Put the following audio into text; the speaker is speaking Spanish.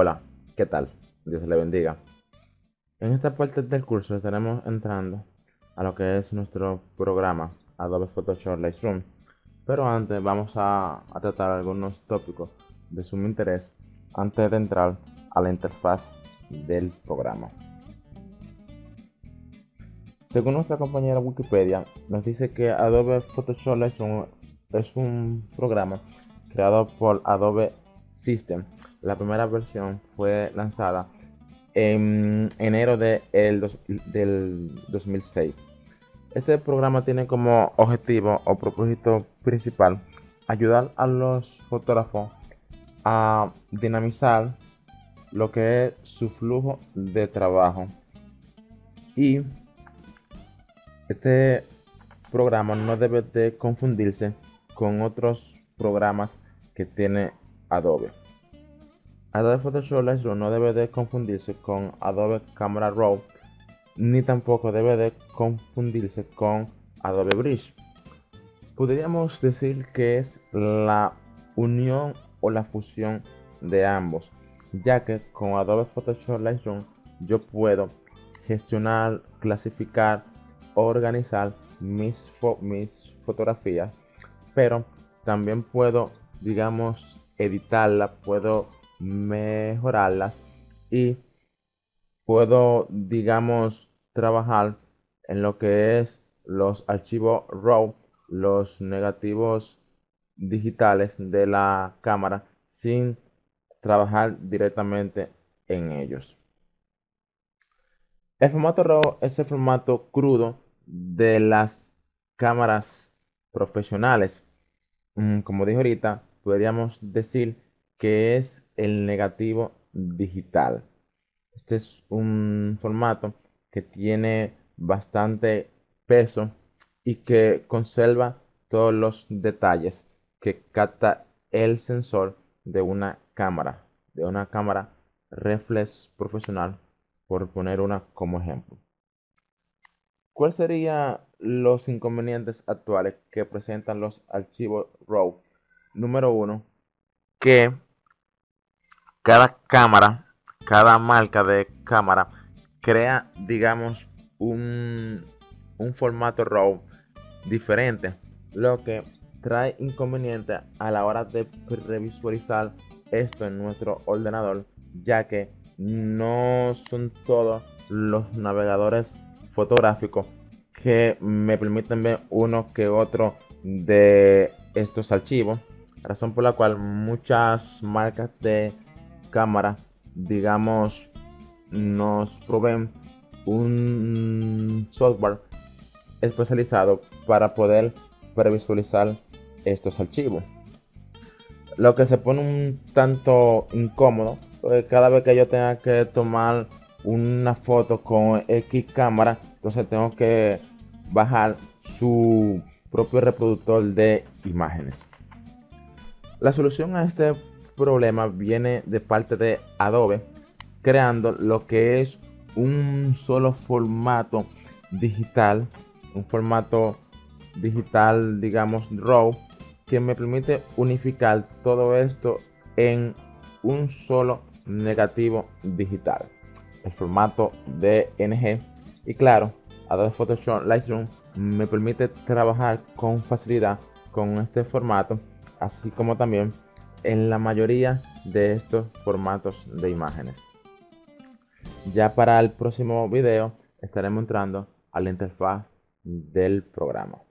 Hola, ¿qué tal? Dios le bendiga. En esta parte del curso estaremos entrando a lo que es nuestro programa Adobe Photoshop Lightroom. Pero antes vamos a, tratar algunos tópicos de sumo interés antes de entrar a la interfaz del programa. Según nuestra compañera Wikipedia, nos dice que Adobe Photoshop Lightroom es un programa creado por Adobe System la primera versión fue lanzada en enero de del 2006. Este programa tiene como objetivo o propósito principal ayudar a los fotógrafos a dinamizar lo que es su flujo de trabajo. Y este programa no debe de confundirse con otros programas que tiene Adobe. Adobe Photoshop Lightroom no debe de confundirse con Adobe Camera Raw ni tampoco debe de confundirse con Adobe Bridge. Podríamos decir que es la unión o la fusión de ambos, ya que con Adobe Photoshop Lightroom yo puedo gestionar, clasificar, organizar mis, mis fotografías, pero también puedo, digamos, editarla, puedo mejorarlas y puedo, digamos, trabajar en lo que es los archivos RAW, los negativos digitales de la cámara sin trabajar directamente en ellos. El formato RAW es el formato crudo de las cámaras profesionales. Mm, como dije ahorita, podríamos decir que es el negativo digital. Este es un formato que tiene bastante peso y que conserva todos los detalles que capta el sensor de una cámara, de una cámara reflex profesional, por poner una como ejemplo. ¿Cuáles serían los inconvenientes actuales que presentan los archivos RAW? Número uno, que cada cámara, cada marca de cámara crea, digamos, un, formato RAW diferente, lo que trae inconveniente a la hora de revisualizar esto en nuestro ordenador, ya que no son todos los navegadores fotográficos que me permiten ver uno que otro de estos archivos, razón por la cual muchas marcas de cámara, digamos, nos proveen un software especializado para poder previsualizar estos archivos. Lo que se pone un tanto incómodo, porque cada vez que yo tenga que tomar una foto con X cámara, entonces tengo que bajar su propio reproductor de imágenes. La solución a este problema viene de parte de Adobe, creando lo que es un solo formato digital, un formato digital, digamos, RAW, que me permite unificar todo esto en un solo negativo digital, el formato DNG. Y claro, Adobe Photoshop Lightroom me permite trabajar con facilidad con este formato, así como también en la mayoría de estos formatos de imágenes. Ya para el próximo video estaremos entrando a la interfaz del programa.